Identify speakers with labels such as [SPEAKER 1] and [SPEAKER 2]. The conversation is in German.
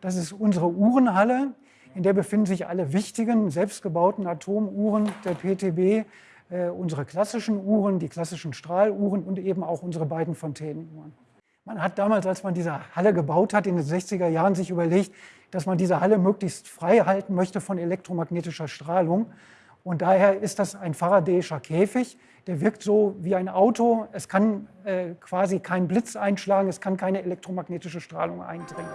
[SPEAKER 1] Das ist unsere Uhrenhalle. In der befinden sich alle wichtigen, selbstgebauten Atomuhren der PTB, äh, unsere klassischen Uhren, die klassischen Strahluhren und eben auch unsere beiden Fontänenuhren. Man hat damals, als man diese Halle gebaut hat, in den 60er Jahren sich überlegt, dass man diese Halle möglichst frei halten möchte von elektromagnetischer Strahlung. Und daher ist das ein faradäischer Käfig, der wirkt so wie ein Auto. Es kann äh, quasi kein Blitz einschlagen, es kann keine elektromagnetische Strahlung eindringen.